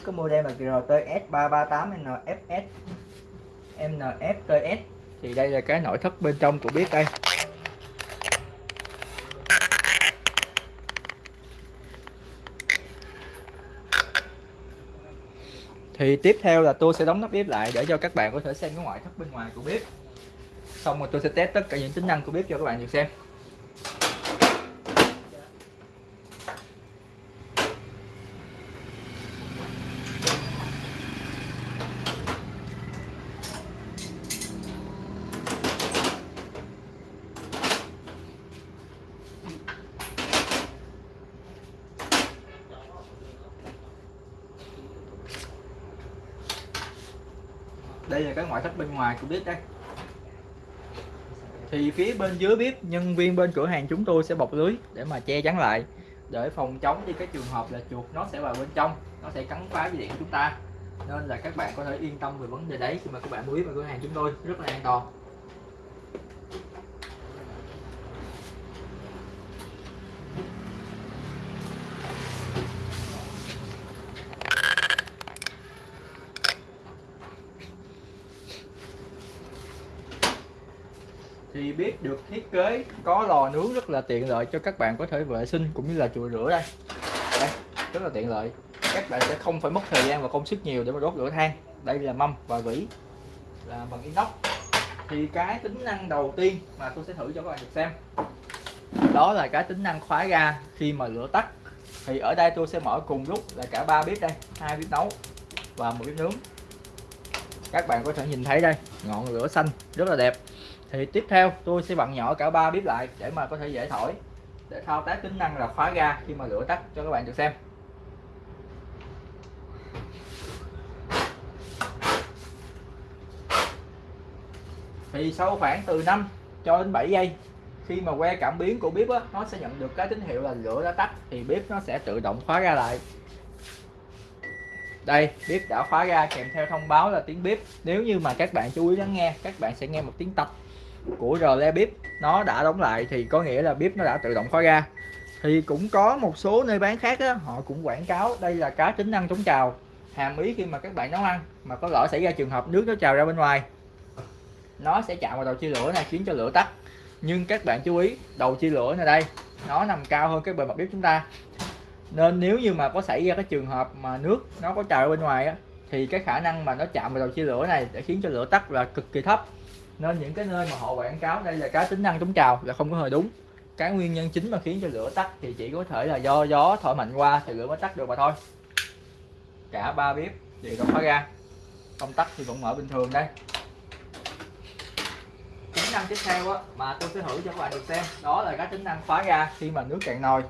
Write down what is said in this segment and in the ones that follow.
cái model là GTS 338 NFS NFTS thì đây là cái nội thất bên trong của bếp đây. Thì tiếp theo là tôi sẽ đóng nắp bếp lại để cho các bạn có thể xem cái ngoại thất bên ngoài của bếp xong rồi tôi sẽ test tất cả những tính năng của bếp cho các bạn được xem. Đây là cái ngoại thất bên ngoài của bếp đây. Thì phía bên dưới bếp, nhân viên bên cửa hàng chúng tôi sẽ bọc lưới để mà che chắn lại. Để phòng chống đi cái trường hợp là chuột nó sẽ vào bên trong, nó sẽ cắn phá dây điện của chúng ta. Nên là các bạn có thể yên tâm về vấn đề đấy khi mà các bạn mua bếp ở cửa hàng chúng tôi, rất là an toàn. Thì bếp được thiết kế, có lò nướng rất là tiện lợi cho các bạn có thể vệ sinh cũng như là chùi rửa đây. Đây, rất là tiện lợi. Các bạn sẽ không phải mất thời gian và công sức nhiều để mà đốt lửa than. Đây là mâm và vỉ là bằng inox. Thì cái tính năng đầu tiên mà tôi sẽ thử cho các bạn được xem, đó là cái tính năng khóa ga khi mà lửa tắt. Thì ở đây tôi sẽ mở cùng lúc là cả ba bếp đây, hai bếp nấu và một bếp nướng. Các bạn có thể nhìn thấy đây, ngọn lửa xanh rất là đẹp thì tiếp theo tôi sẽ vặn nhỏ cả ba bếp lại để mà có thể dễ thổi. Để thao tác tính năng là khóa ga khi mà lửa tắt cho các bạn được xem. Thì sau khoảng từ 5 cho đến 7 giây khi mà que cảm biến của bếp á, nó sẽ nhận được cái tín hiệu là lửa đã tắt thì bếp nó sẽ tự động khóa ga lại. Đây bếp đã khóa ga kèm theo thông báo là tiếng bếp. Nếu như mà các bạn chú ý lắng nghe các bạn sẽ nghe một tiếng tập của rle bếp nó đã đóng lại thì có nghĩa là bếp nó đã tự động khóa ra. thì cũng có một số nơi bán khác á, họ cũng quảng cáo đây là cá tính năng chống trào hàm ý khi mà các bạn nấu ăn mà có lỡ xảy ra trường hợp nước nó trào ra bên ngoài nó sẽ chạm vào đầu chia lửa này khiến cho lửa tắt. Nhưng các bạn chú ý đầu chia lửa này đây nó nằm cao hơn cái bề mặt bếp chúng ta. Nên nếu như mà có xảy ra cái trường hợp mà nước nó có trào ra bên ngoài á thì cái khả năng mà nó chạm vào đầu chia lửa này để khiến cho lửa tắt là cực kỳ thấp nên những cái nơi mà họ quảng cáo đây là cái tính năng chống trào là không có hề đúng. Cái nguyên nhân chính mà khiến cho lửa tắt thì chỉ có thể là do gió thổi mạnh qua thì lửa mới tắt được mà thôi. Cả ba bếp thì không khóa ra công tắc thì vẫn mở bình thường đây. Tính năng tiếp theo á, mà tôi sẽ thử cho các bạn được xem đó là cái tính năng khóa ra khi mà nước cạn nồi.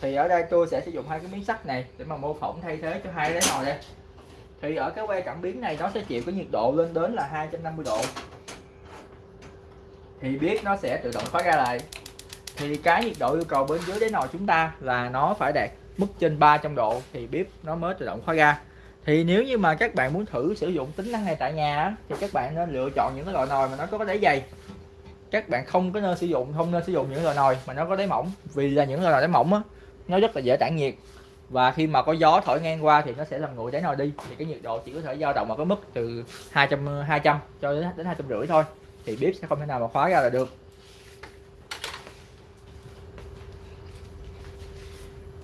Thì ở đây tôi sẽ sử dụng hai cái miếng sắt này để mà mô phỏng thay thế cho hai cái nồi đây. Thì ở cái que cảm biến này nó sẽ chịu cái nhiệt độ lên đến là 250 độ thì biết nó sẽ tự động khóa ra lại. Thì cái nhiệt độ yêu cầu bên dưới đáy nồi chúng ta là nó phải đạt mức trên 300 độ thì bếp nó mới tự động khóa ga thì nếu như mà các bạn muốn thử sử dụng tính năng này tại nhà thì các bạn nên lựa chọn những cái loại nồi mà nó có đáy dày. Các bạn không có nên sử dụng, không nên sử dụng những loại nồi mà nó có đáy mỏng, vì là những loại nồi đáy mỏng á, nó rất là dễ tản nhiệt. Và khi mà có gió thổi ngang qua thì nó sẽ làm nguội đáy nồi đi. Thì cái nhiệt độ chỉ có thể dao động ở cái mức từ 200 200 cho đến đến hai trăm rưỡi thôi thì bếp sẽ không thể nào mà khóa ra là được.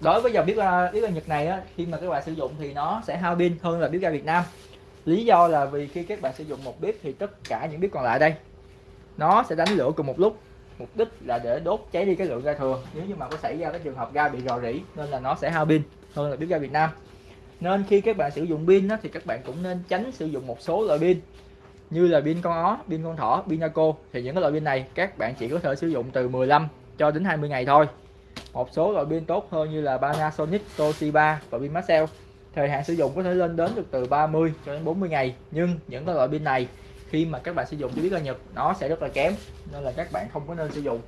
Đối với dòng bếp à, bếp ga Nhật này á, khi mà các bạn sử dụng thì nó sẽ hao pin hơn là bếp ga Việt Nam. Lý do là vì khi các bạn sử dụng một bếp thì tất cả những bếp còn lại đây nó sẽ đánh lửa cùng một lúc. Mục đích là để đốt cháy đi cái lượng ga thừa. Nếu như mà có xảy ra cái trường hợp ga bị rò rỉ nên là nó sẽ hao pin hơn là bếp ga Việt Nam. Nên khi các bạn sử dụng pin thì các bạn cũng nên tránh sử dụng một số loại pin như là pin con ó, pin con thỏ, pin Naco thì những cái loại pin này các bạn chỉ có thể sử dụng từ 15 cho đến 20 ngày thôi. Một số loại pin tốt hơn như là Panasonic, Toshiba và pin Maxell thời hạn sử dụng có thể lên đến được từ 30 cho đến 40 ngày nhưng những cái loại pin này khi mà các bạn sử dụng cho biết là Nhật nó sẽ rất là kém nên là các bạn không có nên sử dụng.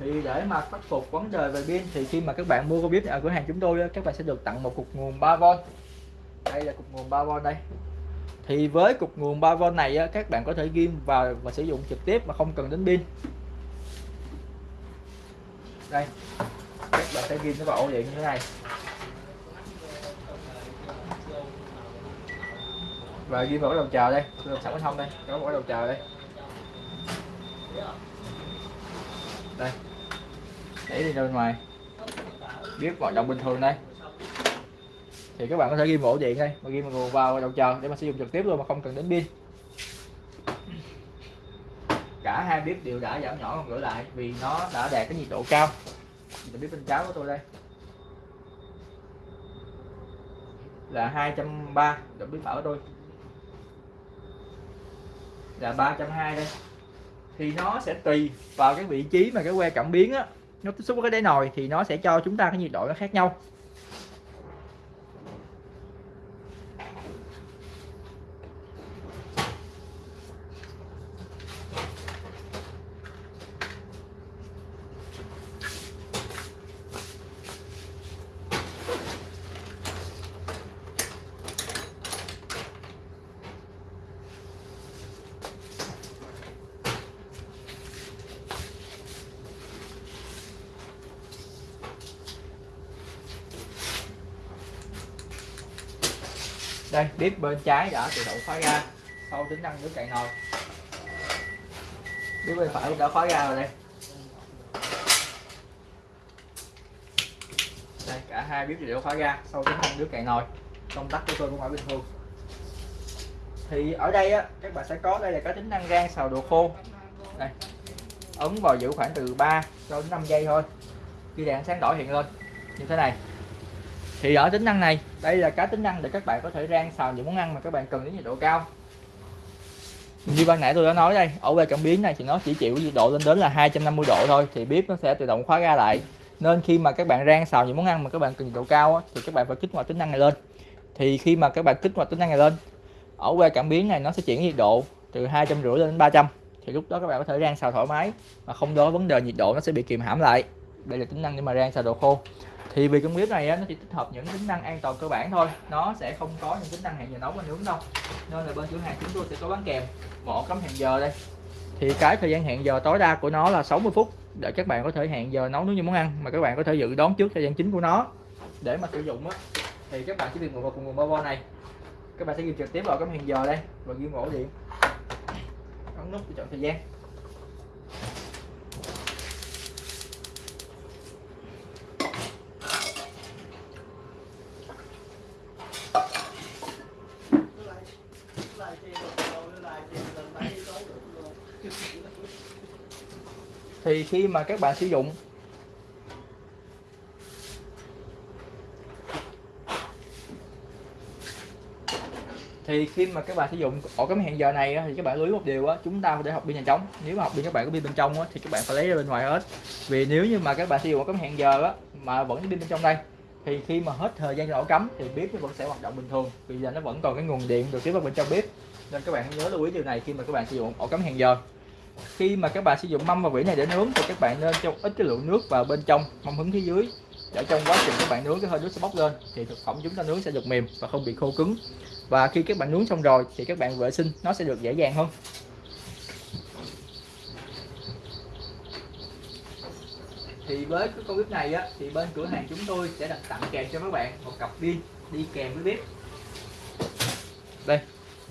Thì để mà khắc phục vấn đề về pin thì khi mà các bạn mua con bếp ở cửa hàng chúng tôi các bạn sẽ được tặng một cục nguồn 3V đây là cục nguồn 3V đây thì với cục nguồn 3V này các bạn có thể ghim vào và sử dụng trực tiếp mà không cần đến pin. Đây, các bạn sẽ ghim nó vào ổ điện như thế này. Và ghim vào đầu chờ đây. Tôi sẵn không đây có mỗi đầu chờ đây. Đây. Để đi ra bên ngoài. Biết hoạt động bình thường đây thì các bạn có thể ghi ổ điện đây mà ghi nguồn vào đầu chờ để mà sử dụng trực tiếp luôn mà không cần đến pin. Cả hai bếp đều đã giảm nhỏ còn gửi lại vì nó đã đạt cái nhiệt độ cao. Mình bếp bên trái của tôi đây. Là 230 độ bếp phải của tôi. Là 320 đây. Thì nó sẽ tùy vào cái vị trí mà cái que cảm biến á. Nó tiếp xúc với cái đáy nồi thì nó sẽ cho chúng ta cái nhiệt độ nó khác nhau. Đây bếp bên trái đã tự động khóa ra sau tính năng nước cạn nồi bếp bên phải đã khóa ra rồi đây. Đây, cả hai bếp đều khóa ra sau tính năng nước cạn nồi công tắc của tôi cũng ở bình thường. Thì ở đây á, các bạn sẽ có, đây là có tính năng rang xào đồ khô. Đây, ấn vào giữ khoảng từ 3 cho đến 5 giây thôi. Khi đèn sáng đỏ hiện lên, như thế này thì ở tính năng này đây là cái tính năng để các bạn có thể rang xào những món ăn mà các bạn cần đến nhiệt độ cao. Như ban nãy tôi đã nói đây ở về cảm biến này thì nó chỉ chịu nhiệt độ lên đến là 250 độ thôi thì bếp nó sẽ tự động khóa ra lại. Nên khi mà các bạn rang xào những món ăn mà các bạn cần nhiệt độ cao á, thì các bạn phải kích hoạt tính năng này lên. Thì khi mà các bạn kích hoạt tính năng này lên ở que cảm biến này nó sẽ chuyển nhiệt độ từ hai trăm rưỡi lên đến 300 thì lúc đó các bạn có thể rang xào thoải mái mà không đó vấn đề nhiệt độ nó sẽ bị kìm hãm lại. Đây là tính năng để mà rang xào đồ khô thì vì con bếp này á, nó chỉ tích hợp những tính năng an toàn cơ bản thôi. Nó sẽ không có những tính năng hẹn giờ nấu và nướng đâu. Nên là bên cửa hàng chúng tôi sẽ có bán kèm một cắm hẹn giờ đây. Thì cái thời gian hẹn giờ tối đa của nó là 60 phút để các bạn có thể hẹn giờ nấu nướng những món ăn mà các bạn có thể dự đoán trước thời gian chính của nó để mà sử dụng á. Thì các bạn chỉ việc ngồi vào cùng nguồn bao này. Các bạn sẽ ghi trực tiếp vào cắm hẹn giờ đây và ghi ổ điện. Ấn nút để chọn thời gian. Thì khi mà các bạn sử dụng, thì khi mà các bạn sử dụng ổ cắm hẹn giờ này thì các bạn lưu ý một điều á, chúng ta để học pin nhà trống nếu mà học pin các bạn có pin bên trong á, thì các bạn phải lấy ra bên ngoài hết. Vì nếu như mà các bạn sử dụng ổ cắm hẹn giờ á, mà vẫn pin bên trong đây, thì khi mà hết thời gian cho ổ cắm, thì bếp nó vẫn sẽ hoạt động bình thường. Vì là nó vẫn còn cái nguồn điện được tiếp vào bên trong bếp, nên các bạn hãy nhớ lưu ý điều này khi mà các bạn sử dụng ổ cắm hẹn giờ khi mà các bạn sử dụng mâm và vỉ này để nướng thì các bạn nên cho ít cái lượng nước vào bên trong mâm hứng phía dưới. Để trong quá trình các bạn nướng cái hơi nước sẽ bốc lên thì thực phẩm chúng ta nướng sẽ được mềm và không bị khô cứng. Và khi các bạn nướng xong rồi thì các bạn vệ sinh, nó sẽ được dễ dàng hơn. Thì với cái con bếp này á, thì bên cửa hàng chúng tôi sẽ đặt tặng kèm cho các bạn một cặp pin đi kèm với bếp. Đây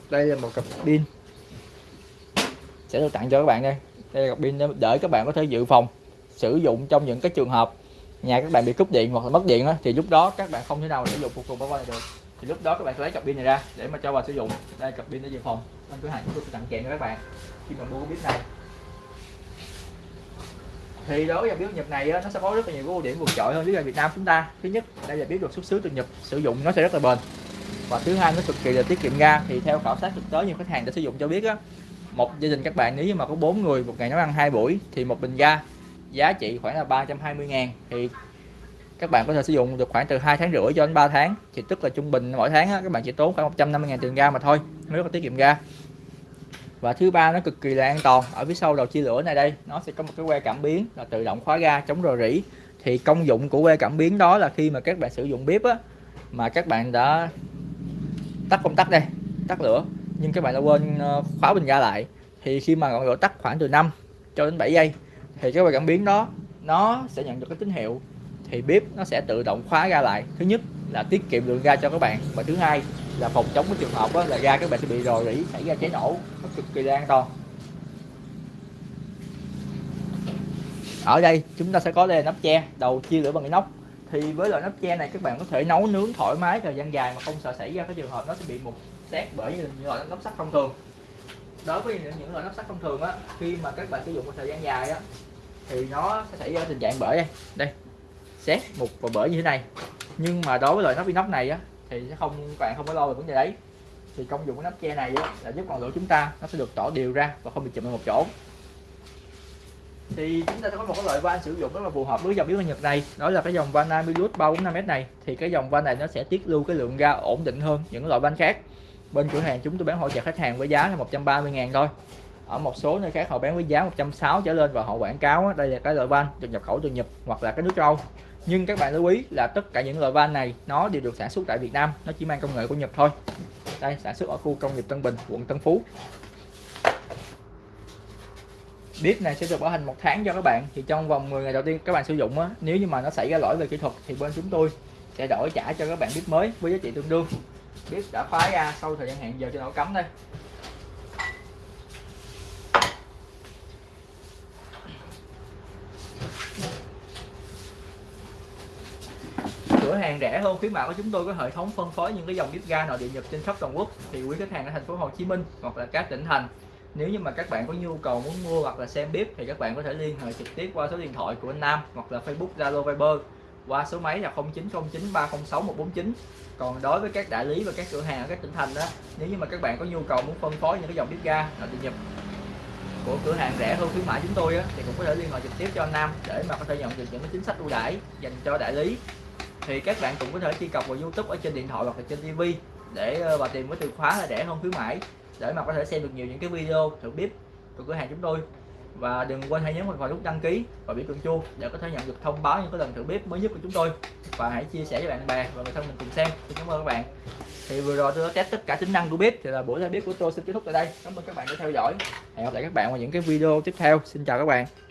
đây là một cặp pin sẽ được tặng cho các bạn đây. Đây là cặp pin để các bạn có thể dự phòng sử dụng trong những cái trường hợp nhà các bạn bị cúp điện hoặc là mất điện đó, thì lúc đó các bạn không thể nào sử dụng phục cùng bao này được. Thì lúc đó các bạn sẽ lấy cặp pin này ra để mà cho vào sử dụng. Đây cặp pin để dự phòng. Bên cửa hàng chúng tôi sẽ tặng kèm cho các bạn khi mà mua cái bếp này. Thì đối với bếp Nhật này nó sẽ có rất là nhiều ưu điểm vượt trội hơn với Việt Nam chúng ta. Thứ nhất đây là bếp được xuất xứ từ Nhật sử dụng nó sẽ rất là bền. Và thứ hai nó cực kỳ là tiết kiệm ga. Thì theo khảo sát thực tế nhiều khách hàng đã sử dụng cho biết á một gia đình các bạn nếu mà có bốn người một ngày nấu ăn hai buổi thì một bình ga giá trị khoảng là 320 ngàn. Thì các bạn có thể sử dụng được khoảng từ 2 tháng rưỡi cho đến 3 tháng. Thì tức là trung bình mỗi tháng á, các bạn chỉ tốn khoảng 150 ngàn tiền ga mà thôi nếu có tiết kiệm ga. Và thứ ba nó cực kỳ là an toàn. Ở phía sau đầu chia lửa này đây nó sẽ có một cái que cảm biến là tự động khóa ga chống rò rỉ. Thì công dụng của que cảm biến đó là khi mà các bạn sử dụng bếp á mà các bạn đã tắt công tắc đây tắt lửa nhưng các bạn đã quên ờ, khóa bình ga lại. Thì khi mà ngọn lửa tắt khoảng từ 5 cho đến 7 giây, thì cái bạn cảm biến đó, nó sẽ nhận được cái tín hiệu. Thì bếp nó sẽ tự động khóa ra lại. Thứ nhất là tiết kiệm lượng ga cho các bạn và thứ hai là phòng chống cái trường hợp đó là ga các bạn sẽ bị rò rỉ, xảy ra cháy nổ, nó cực kỳ là an toàn ở đây chúng ta sẽ có đây là nắp che, đầu chia lửa bằng inox. Thì với loại nắp che này các bạn có thể nấu nướng thoải mái thời gian dài mà không sợ xảy ra cái trường hợp nó sẽ bị mục xét bởi những loại nắp sắt thông thường. Đối với những, loại nắp sắt thông thường á khi mà các bạn sử dụng một thời gian dài á thì nó sẽ xảy ra tình trạng bể đây đây xét một và bể như thế này. Nhưng mà đối với loại nắp inox này á thì sẽ không các bạn không có lo về vấn đề đấy. Thì công dụng của nắp che này á, là giúp ngọn lửa chúng ta nó sẽ được tỏ đều ra và không bị chụm ở một chỗ. Thì chúng ta sẽ có một cái loại van sử dụng rất là phù hợp với dòng biến nhật này đó là cái dòng van Amilus 345m này. Thì cái dòng van này nó sẽ tiết lưu cái lượng ga ổn định hơn những loại van khác bên cửa hàng chúng tôi bán hỗ trợ khách hàng với giá là 130 ngàn thôi. Ở một số nơi khác họ bán với giá 160 trở lên và họ quảng cáo đây là cái loại van được nhập khẩu từ Nhật hoặc là cái nước châu nhưng các bạn lưu ý là tất cả những loại van này nó đều được sản xuất tại Việt Nam, nó chỉ mang công nghệ của Nhật thôi. Đây, sản xuất ở khu công nghiệp Tân Bình, quận Tân Phú. Bếp này sẽ được bảo hành một tháng cho các bạn. Thì trong vòng 10 ngày đầu tiên các bạn sử dụng á, nếu như mà nó xảy ra lỗi về kỹ thuật thì bên chúng tôi sẽ đổi trả cho các bạn bếp mới với giá trị tương đương bếp đã khóa ra, sau thời gian hẹn giờ cho nó cắm đây. Cửa hàng rẻ hơn khuyến mại của chúng tôi, có hệ thống phân phối những cái dòng bếp ga nội địa nhập trên khắp toàn quốc. Thì quý khách hàng ở thành phố Hồ Chí Minh hoặc là các tỉnh thành, nếu như mà các bạn có nhu cầu muốn mua hoặc là xem bếp thì các bạn có thể liên hệ trực tiếp qua số điện thoại của anh Nam hoặc là Facebook, Zalo, Viber qua số máy là 0909 306 149 còn đối với các đại lý và các cửa hàng ở các tỉnh thành đó nếu như mà các bạn có nhu cầu muốn phân phối những cái dòng bếp ga nội địa nhập của cửa hàng rẻ hơn khuyến mãi chúng tôi á, thì cũng có thể liên hệ trực tiếp cho anh Nam để mà có thể nhận được những cái chính sách ưu đãi dành cho đại lý. Thì các bạn cũng có thể truy cập vào YouTube ở trên điện thoại hoặc là trên TV để ờ, và tìm cái từ khóa là rẻ hơn khuyến mãi để mà có thể xem được nhiều những cái video thử bếp của cửa hàng chúng tôi và đừng quên hãy nhấn vào nút đăng ký và biểu tượng chuông để có thể nhận được thông báo những cái lần thử bếp mới nhất của chúng tôi. Và hãy chia sẻ với bạn bè và người thân mình cùng xem. Xin cảm ơn các bạn. Thì vừa rồi tôi đã test tất cả tính năng của bếp, thì là buổi ra bếp của tôi xin kết thúc tại đây. Cảm ơn các bạn đã theo dõi. Hẹn gặp lại các bạn vào những cái video tiếp theo. Xin chào các bạn.